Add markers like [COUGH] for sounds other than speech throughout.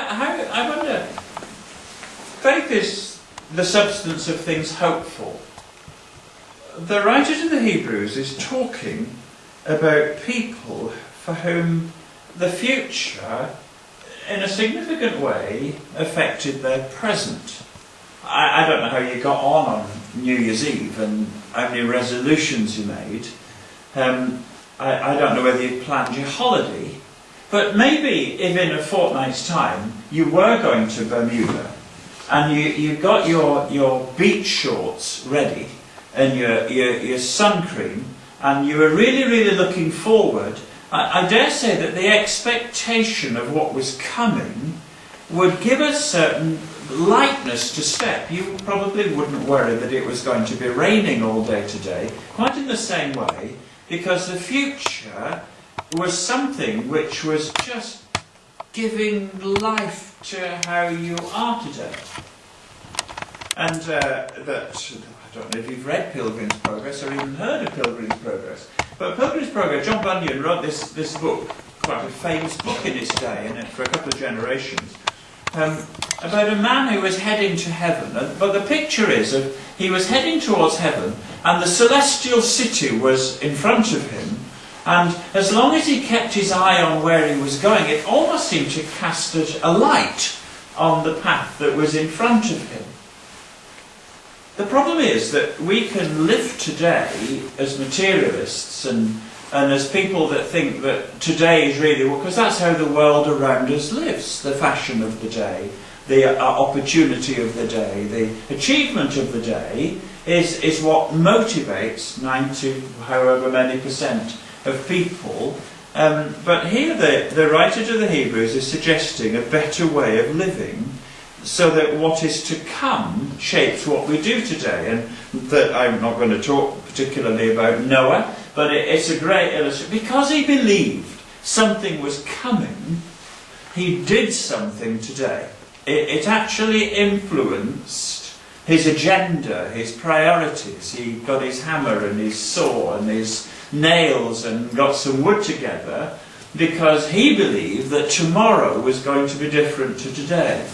how, I wonder, faith is the substance of things hoped for. The writer to the Hebrews is talking about people for whom the future, in a significant way, affected their present. I, I don't know how you got on on New Year's Eve and how many resolutions you made. Um, I, I don't know whether you planned your holiday, but maybe if in a fortnight's time you were going to Bermuda and you, you got your, your beach shorts ready and your, your, your sun cream and you were really, really looking forward, I, I dare say that the expectation of what was coming would give a certain lightness to step. You probably wouldn't worry that it was going to be raining all day today, quite in the same way, because the future was something which was just giving life to how you are today. And uh, that, I don't know if you've read Pilgrim's Progress or even heard of Pilgrim's Progress, but Pilgrim's Progress, John Bunyan wrote this, this book, quite a famous book in its day, and for a couple of generations, um, about a man who was heading to heaven. But the picture is of he was heading towards heaven, and the celestial city was in front of him. And as long as he kept his eye on where he was going, it almost seemed to cast a light on the path that was in front of him. The problem is that we can live today as materialists and, and as people that think that today is really, well, because that's how the world around us lives, the fashion of the day, the uh, opportunity of the day, the achievement of the day is, is what motivates 90, however many percent of people. Um, but here the, the writer to the Hebrews is suggesting a better way of living so that what is to come shapes what we do today. And that I'm not going to talk particularly about Noah, but it, it's a great illustration. Because he believed something was coming, he did something today. It, it actually influenced his agenda, his priorities. He got his hammer and his saw and his nails and got some wood together because he believed that tomorrow was going to be different to today.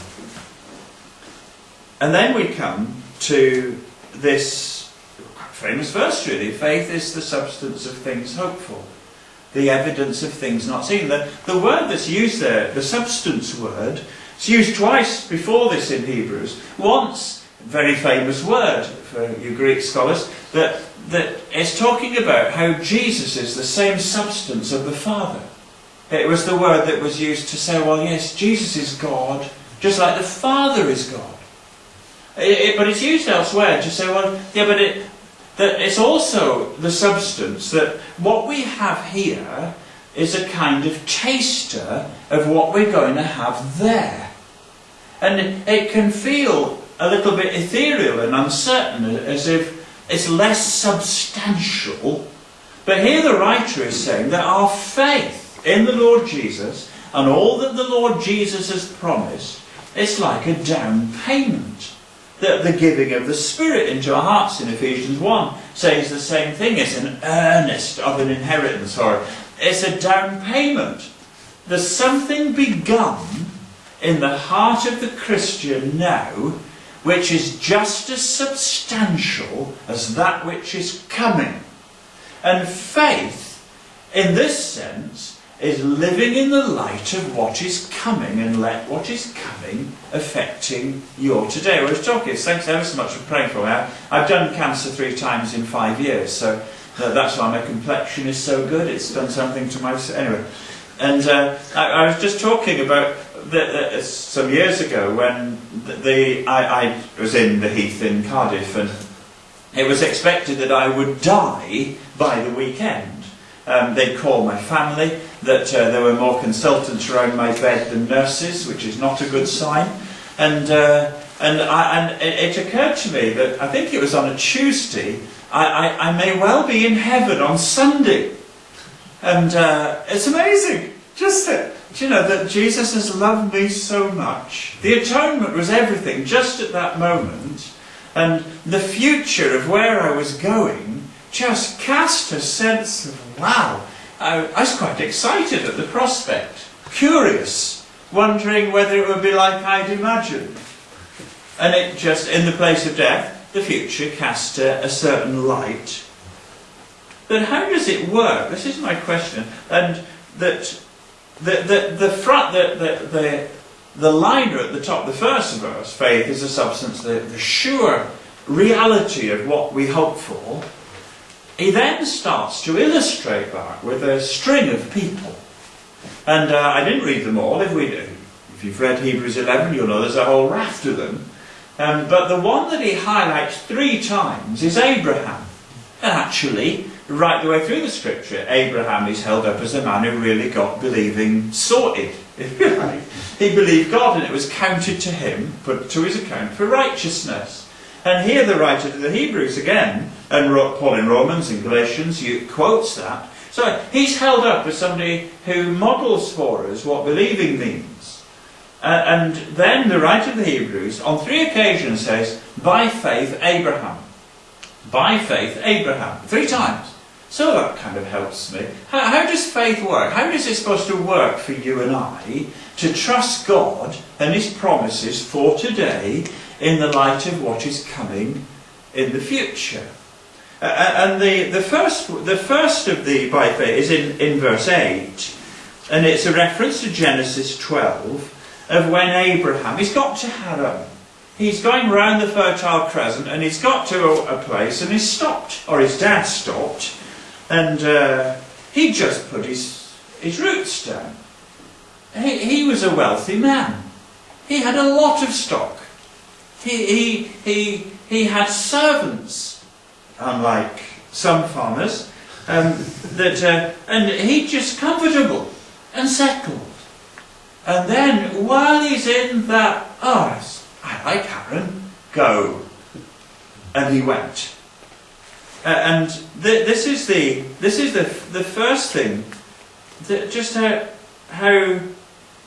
And then we come to this famous verse, really faith is the substance of things hoped for, the evidence of things not seen. The, the word that's used there, the substance word, it's used twice before this in Hebrews. Once, very famous word for you Greek scholars, that, that is talking about how Jesus is the same substance of the Father. It was the word that was used to say, well, yes, Jesus is God, just like the Father is God. It, it, but it's used elsewhere to say, well, yeah, but it, that it's also the substance that what we have here is a kind of taster of what we're going to have there. And it can feel a little bit ethereal and uncertain, as if it's less substantial. But here the writer is saying that our faith in the Lord Jesus and all that the Lord Jesus has promised, it's like a down payment. That the giving of the Spirit into our hearts in Ephesians 1 says the same thing. It's an earnest of an inheritance, or it's a down payment. There's something begun in the heart of the Christian now which is just as substantial as that which is coming. And faith, in this sense, is living in the light of what is coming and let what is coming affecting your today. Was talking, thanks ever so much for praying for me. I've done cancer three times in five years, so that's why my complexion is so good. It's done something to my. Anyway. And uh, I, I, was just talking about the, some years ago when the, I, I, was in the Heath in Cardiff and it was expected that I would die by the weekend. Um, they'd call my family, that uh, there were more consultants around my bed than nurses, which is not a good sign. And, uh, and, I, and it, it, occurred to me that I think it was on a Tuesday, I, I, I may well be in heaven on Sunday. And uh, it's amazing. Just that, you know, that Jesus has loved me so much. The atonement was everything just at that moment. And the future of where I was going just cast a sense of, wow, I, I was quite excited at the prospect. Curious. wondering whether it would be like I'd imagined. And it just, in the place of death, the future cast a, a certain light. But how does it work? This is my question. And that the, the, the front, the, the, the, the liner at the top, the first verse, faith is a substance, the, the sure reality of what we hope for. He then starts to illustrate that with a string of people. And uh, I didn't read them all. If, we, if you've read Hebrews 11, you'll know there's a whole raft of them. Um, but the one that he highlights three times is Abraham. And actually, right the way through the scripture, Abraham is held up as a man who really got believing sorted, if you like. He believed God and it was counted to him, put to his account for righteousness. And here the writer to the Hebrews again, and Paul in Romans and Galatians quotes that. So he's held up as somebody who models for us what believing means. Uh, and then the writer of the Hebrews, on three occasions, says, by faith Abraham. By faith Abraham. Three times. So that kind of helps me. How, how, does faith work? How is it supposed to work for you and I to trust God and His promises for today in the light of what is coming in the future? Uh, and the, the, first, the first of the by faith is in, in verse 8, and it's a reference to Genesis 12 of when Abraham, he's got to Haran, he's going round the Fertile Crescent and he's got to a, a place and he's stopped, or his dad stopped, and uh, he just put his, his roots down. He, he was a wealthy man. He had a lot of stock. He, he, he, he had servants, unlike some farmers, um, that, uh, and he just comfortable and settled. And then, while he's in that, oh, I like Haran, go. And he went. Uh, and th this is the this is the the first thing that just how how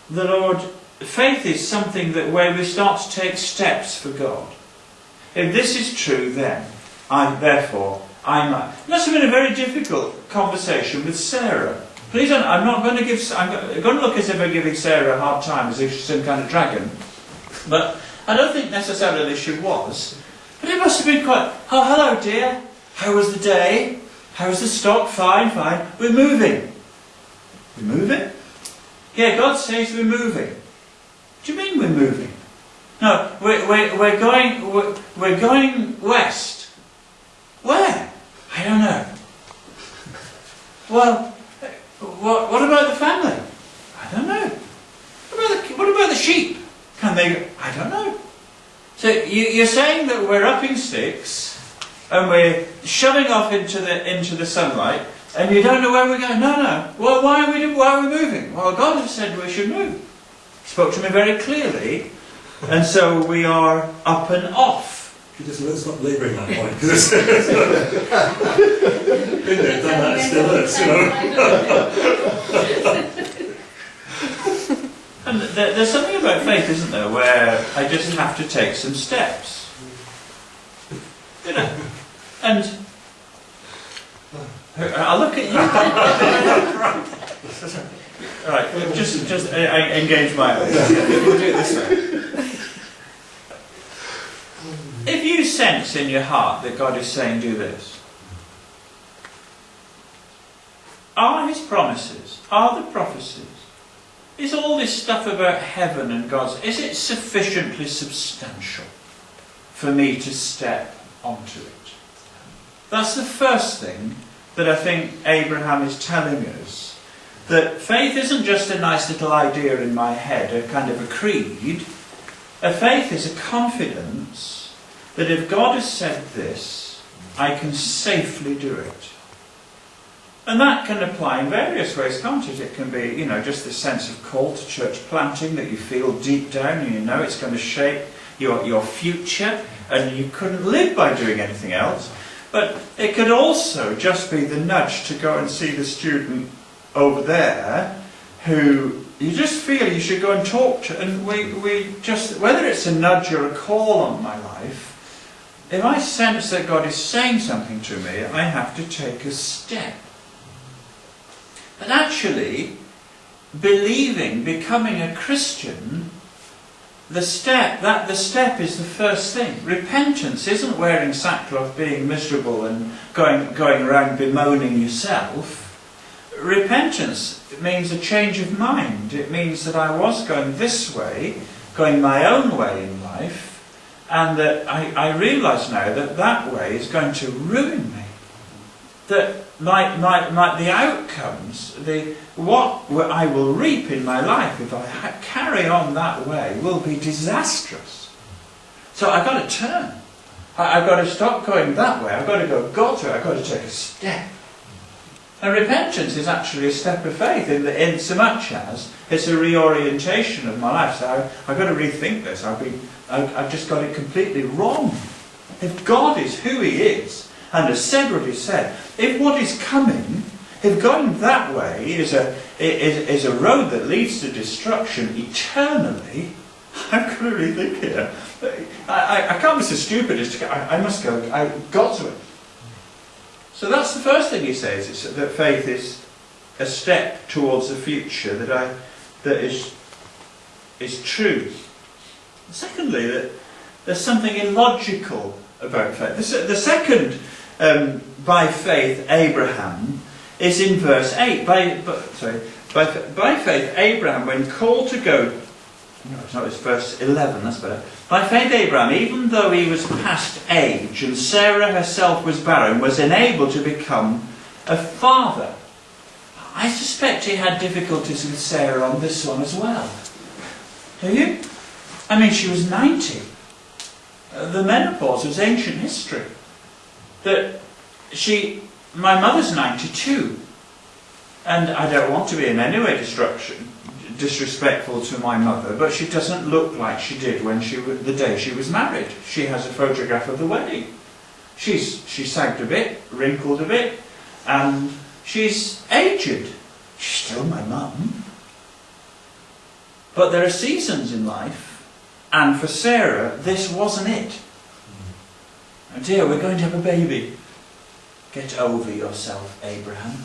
the Lord faith is something that where we start to take steps for God. If this is true, then I therefore I might. Must have been a very difficult conversation with Sarah. Please, don't, I'm not going to give. I'm going to look as if I'm giving Sarah a hard time, as if she's some kind of dragon. But I don't think necessarily she was. But it must have been quite. Oh, hello, dear. How was the day? How was the stock? Fine, fine. We're moving. We're moving? Yeah, God says we're moving. Do you mean we're moving? No, we're, we're, we're going we're, we're going west. Where? I don't know. Well, what, what about the family? I don't know. What about the, what about the sheep? Can they? I don't know. So you, you're saying that we're up in sticks and we're shoving off into the into the sunlight, and you don't know where we're going. No, no. Well, why are we why are we moving? Well, God has said we should move. He spoke to me very clearly, and so we are up and off. You just let's not labouring that point because it's [LAUGHS] [LAUGHS] been there, done that, still you know. [LAUGHS] and there's something about faith, isn't there, where I just have to take some steps. You know. And I'll look at you. Right, just just I, I engage my eyes. We'll do it this way. If you sense in your heart that God is saying, "Do this," are His promises, are the prophecies, is all this stuff about heaven and God's, is it sufficiently substantial for me to step onto it? That's the first thing that I think Abraham is telling us. That faith isn't just a nice little idea in my head, a kind of a creed. A faith is a confidence that if God has said this, I can safely do it. And that can apply in various ways, can't it? It can be, you know, just the sense of call to church planting that you feel deep down and you know it's going to shape your, your future and you couldn't live by doing anything else. But it could also just be the nudge to go and see the student over there who you just feel you should go and talk to. And we, we just, whether it's a nudge or a call on my life, if I sense that God is saying something to me, I have to take a step. But actually, believing, becoming a Christian, the step that the step is the first thing. Repentance isn't wearing sackcloth, being miserable, and going going around bemoaning yourself. Repentance means a change of mind. It means that I was going this way, going my own way in life, and that I, I realise now that that way is going to ruin me. That my, my, my, the outcomes, the, what I will reap in my life if I carry on that way will be disastrous. So I've got to turn. I, have got to stop going that way. I've got to go God's way. I've got to take a step. And repentance is actually a step of faith in, the, in so much as it's a reorientation of my life. So I, have got to rethink this. I've, been, I, I've just got it completely wrong. If God is who He is, and has said what He said, if what is coming, if going that way is a, is, is a road that leads to destruction eternally, I'm to rethink here. I, I, I can't be so stupid as to go, I, I must go I, God's way. So that's the first thing he says, is that faith is a step towards the future that I that is is true. Secondly, that there's something illogical about faith. The, the second, um, by faith, Abraham, is in verse 8. By, sorry, by, by faith, Abraham, when called to go no, it's not, it's verse 11, that's better. By faith, Abraham, even though he was past age and Sarah herself was barren, was enabled to become a father. I suspect he had difficulties with Sarah on this one as well. Do you? I mean, she was 90. Uh, the menopause was ancient history. That she, my mother's 92. And I don't want to be in any way destruction, disrespectful to my mother, but she doesn't look like she did when she the day she was married. She has a photograph of the wedding. She's she sagged a bit, wrinkled a bit, and she's aged. She's still my mum. But there are seasons in life, and for Sarah, this wasn't it. Oh dear, we're going to have a baby. Get over yourself, Abraham.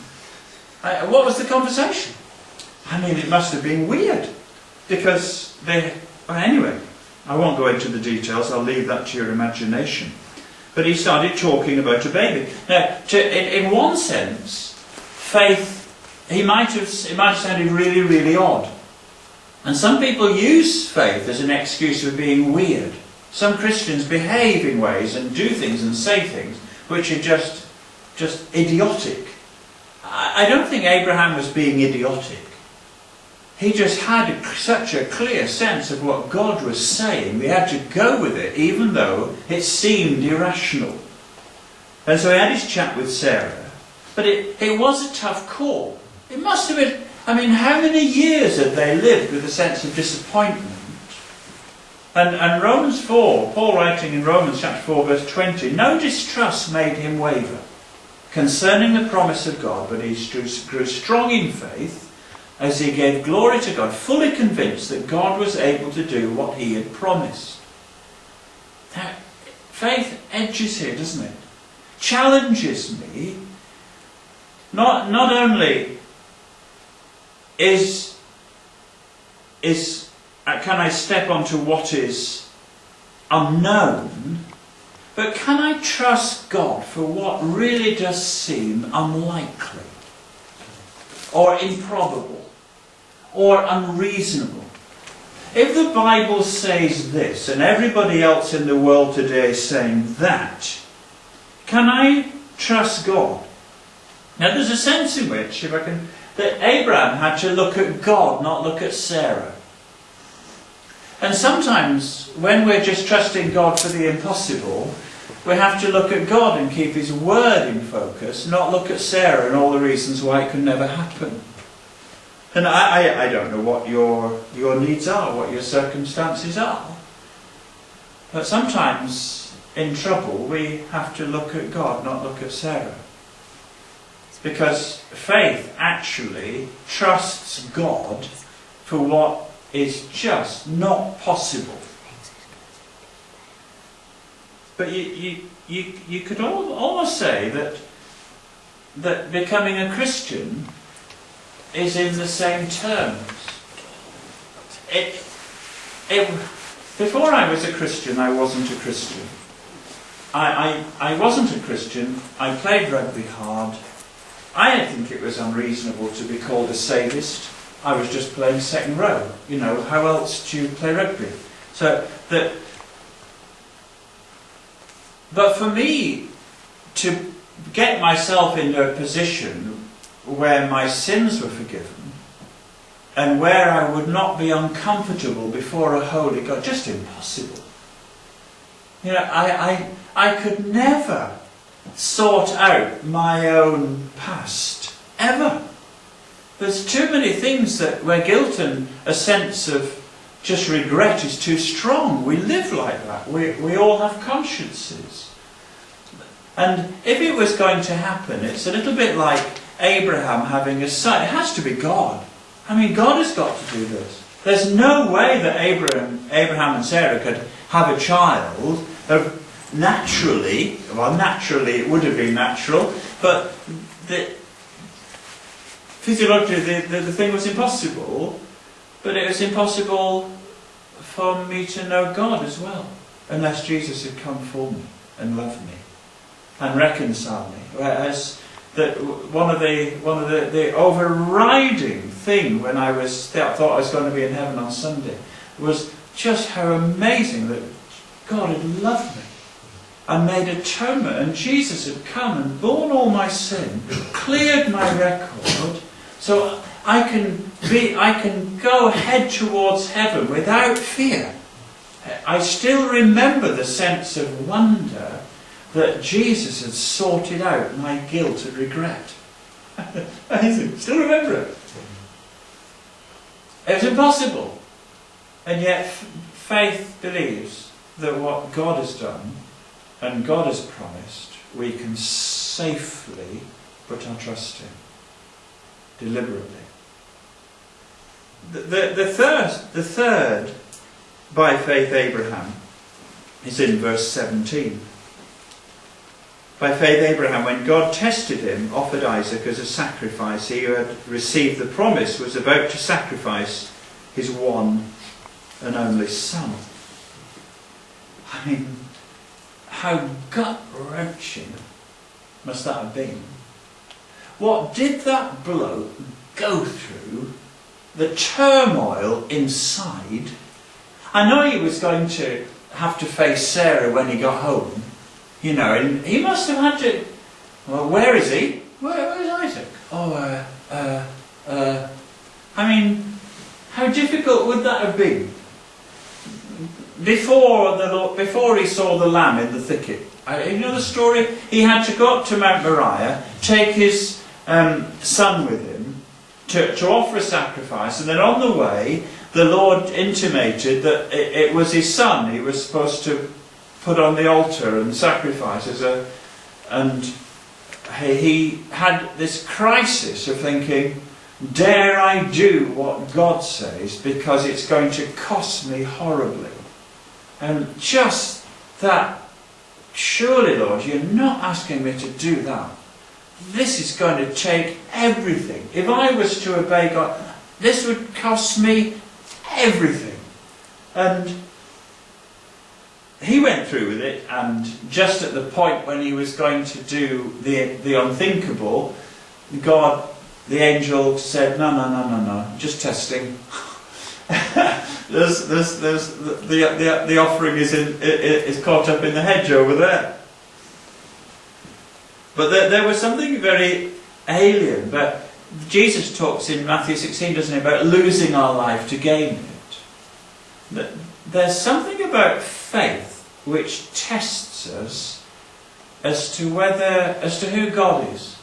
I, what was the conversation? I mean, it must have been weird because they. Well, anyway, I won't go into the details. I'll leave that to your imagination. But he started talking about a baby. Now, to, in, in one sense, faith. He might have. It might have sounded really, really odd. And some people use faith as an excuse for being weird. Some Christians behave in ways and do things and say things which are just, just idiotic. I, I don't think Abraham was being idiotic. He just had such a clear sense of what God was saying. We had to go with it, even though it seemed irrational. And so he had his chat with Sarah. But it, it was a tough call. It must have been, I mean, how many years had they lived with a sense of disappointment? And, and Romans 4, Paul writing in Romans chapter 4, verse 20, no distrust made him waver concerning the promise of God, but he grew strong in faith as he gave glory to God, fully convinced that God was able to do what he had promised. Now, faith edges here, doesn't it? Challenges me. Not, not only is, is Uh, can I step onto what is unknown, but can I trust God for what really does seem unlikely or improbable? or unreasonable. If the Bible says this and everybody else in the world today is saying that, can I trust God? Now there's a sense in which, if I can, that Abraham had to look at God, not look at Sarah. And sometimes, when we're just trusting God for the impossible, we have to look at God and keep His word in focus, not look at Sarah and all the reasons why it could never happen. And I, I, I don't know what your, your needs are, what your circumstances are. But sometimes in trouble we have to look at God, not look at Sarah. Because faith actually trusts God for what is just not possible. But you, you, you, you could almost say that, that becoming a Christian is in the same terms. It, it, before I was a Christian, I wasn't a Christian. I, I, I wasn't a Christian. I played rugby hard. I didn't think it was unreasonable to be called a sadist. I was just playing second row. You know, how else do you play rugby? So that. But for me, to get myself into a position where my sins were forgiven and where I would not be uncomfortable before a holy God, just impossible. You know, I, I, I could never sort out my own past, ever. There's too many things that where guilt and a sense of just regret is too strong. We live like that. We, we all have consciences. And if it was going to happen, it's a little bit like Abraham having a son. It has to be God. I mean, God has got to do this. There's no way that Abraham, Abraham and Sarah could have a child of naturally, well, naturally it would have been natural, but the, physiologically the, the, the thing was impossible, but it was impossible for me to know God as well, unless Jesus had come for me and loved me and reconciled me. Whereas that one of the one of the, the overriding thing when I was thought I was going to be in heaven on Sunday was just how amazing that God had loved me and made atonement, and Jesus had come and borne all my sin, cleared my record, so I can be I can go head towards heaven without fear. I still remember the sense of wonder that Jesus had sorted out my guilt and regret. [LAUGHS] Amazing. Still remember it. It was impossible. And yet faith believes that what God has done and God has promised, we can safely put our trust in. Deliberately. The, the, the, third, the third, by faith Abraham, is in verse 17. By faith, Abraham, when God tested him, offered Isaac as a sacrifice. He who had received the promise was about to sacrifice his one and only son. I mean, how gut wrenching must that have been? What did that bloke go through? The turmoil inside. I know he was going to have to face Sarah when he got home you know, and he must have had to. Well, where is he? Where, where's Isaac? Oh, uh, uh, uh. I mean, how difficult would that have been? Before the before he saw the lamb in the thicket, you know the story. He had to go up to Mount Moriah, take his um, son with him to, to offer a sacrifice, and then on the way, the Lord intimated that it, it was his son he was supposed to put on the altar and sacrifice as a, and he had this crisis of thinking, dare I do what God says because it's going to cost me horribly. And just that, surely Lord, you're not asking me to do that. This is going to take everything. If I was to obey God, this would cost me everything. And he went through with it, and just at the point when he was going to do the, the unthinkable, God, the angel, said, No, no, no, no, no, just testing. [LAUGHS] there's, there's, there's, the, the, the offering is, in, is caught up in the hedge over there. But there, there was something very alien. But Jesus talks in Matthew 16, doesn't he, about losing our life to gain it. That There's something about faith which tests us as to whether, as to who God is.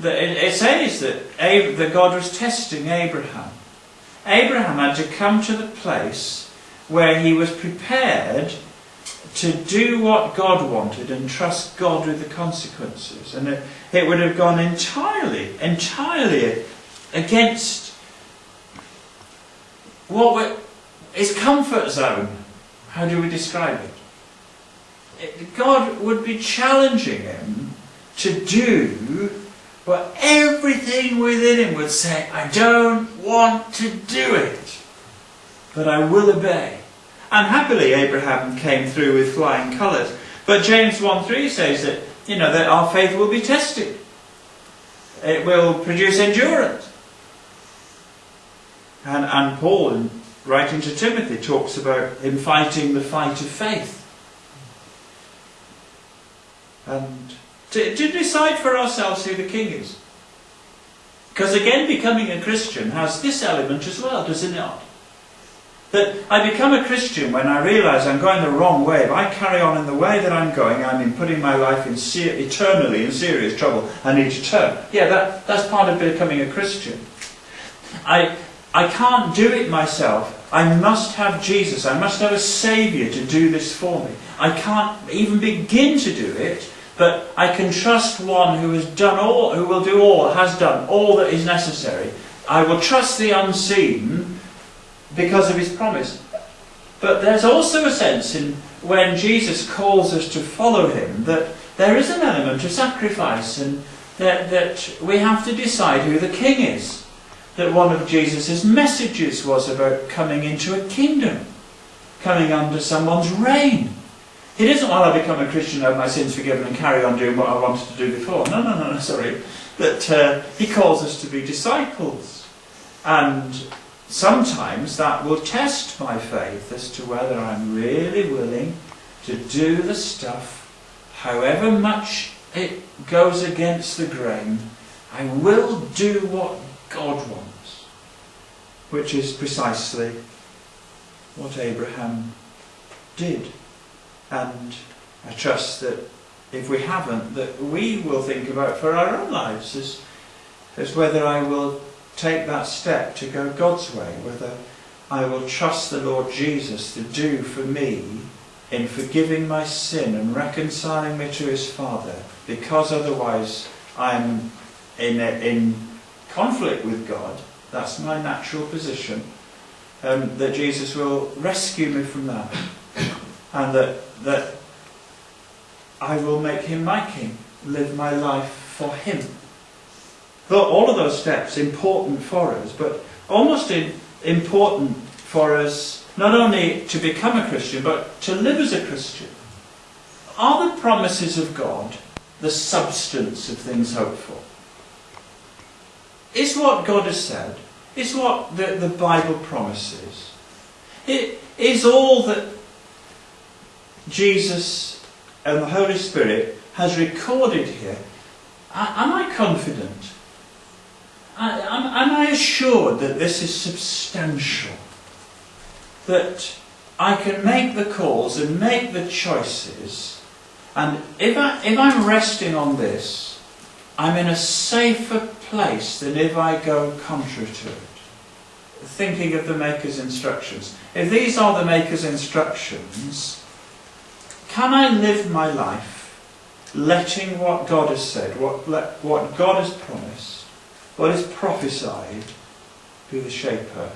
It says that, that God was testing Abraham. Abraham had to come to the place where he was prepared to do what God wanted and trust God with the consequences. And it, it would have gone entirely, entirely against what his comfort zone. How do we describe it? God would be challenging him to do what everything within him would say, I don't want to do it, but I will obey. And happily, Abraham came through with flying colours. But James 1 3 says that, you know, that our faith will be tested. It will produce endurance. And, and Paul, in writing to Timothy, talks about him fighting the fight of faith. And to, to decide for ourselves who the king is. Because again, becoming a Christian has this element as well, does it not? That I become a Christian when I realise I'm going the wrong way. If I carry on in the way that I'm going, I'm in putting my life in ser- eternally in serious trouble. I need to turn. Yeah, that, that's part of becoming a Christian. I, I can't do it myself. I must have Jesus. I must have a Saviour to do this for me. I can't even begin to do it, but I can trust one who has done all, who will do all, has done all that is necessary. I will trust the unseen because of his promise. But there's also a sense in when Jesus calls us to follow him that there is an element of sacrifice and that, that we have to decide who the king is. That one of Jesus' messages was about coming into a kingdom, coming under someone's reign. It isn't while I become a Christian, have my sins forgiven, and carry on doing what I wanted to do before. No, no, no, no sorry. That uh, he calls us to be disciples. And sometimes that will test my faith as to whether I'm really willing to do the stuff, however much it goes against the grain. I will do what God wants, which is precisely what Abraham did. And I trust that if we haven't, that we will think about for our own lives as, as whether I will take that step to go God's way, whether I will trust the Lord Jesus to do for me in forgiving my sin and reconciling me to his Father, because otherwise I'm in, a, in conflict with God. That's my natural position. Um, that Jesus will rescue me from that. And that, that I will make him my king, live my life for him all of those steps important for us, but almost important for us not only to become a Christian, but to live as a Christian. Are the promises of God the substance of things hoped for? Is what God has said, is what the, the Bible promises, it is all that Jesus and the Holy Spirit has recorded here. Am I confident am, I assured that this is substantial? That I can make the calls and make the choices, and if, I, if I'm resting on this, I'm in a safer place than if I go contrary to it. Thinking of the Maker's instructions. If these are the Maker's instructions, can I live my life letting what God has said, what, what God has promised, what is prophesied be the shaper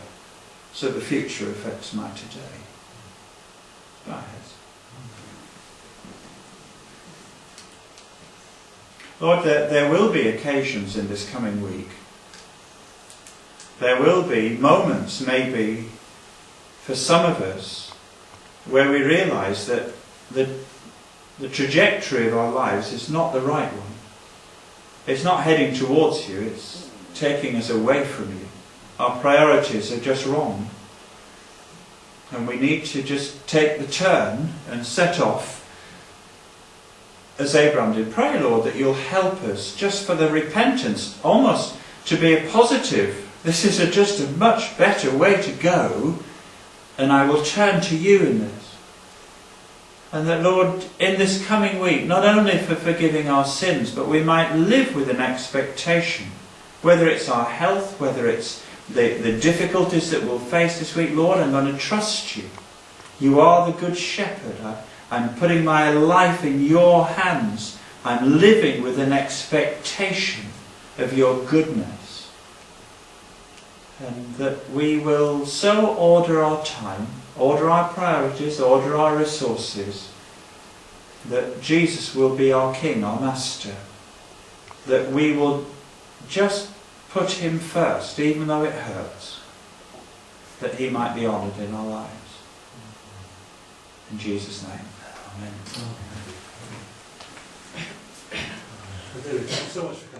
so the future affects my today. Bow heads. Lord, there, there will be occasions in this coming week. There will be moments, maybe, for some of us, where we realise that the, the trajectory of our lives is not the right one. It's not heading towards you, it's taking us away from you. Our priorities are just wrong. And we need to just take the turn and set off as Abraham did. Pray, Lord, that you'll help us just for the repentance, almost to be a positive. This is a, just a much better way to go, and I will turn to you in this. And that, Lord, in this coming week, not only for forgiving our sins, but we might live with an expectation whether it's our health, whether it's the, the difficulties that we'll face this week, Lord, I'm going to trust you. You are the good shepherd. I, I'm putting my life in your hands. I'm living with an expectation of your goodness. And that we will so order our time, order our priorities, order our resources, that Jesus will be our King, our Master. That we will just put him first, even though it hurts, that he might be honoured in our lives. In Jesus' name, Amen. David, thanks so much.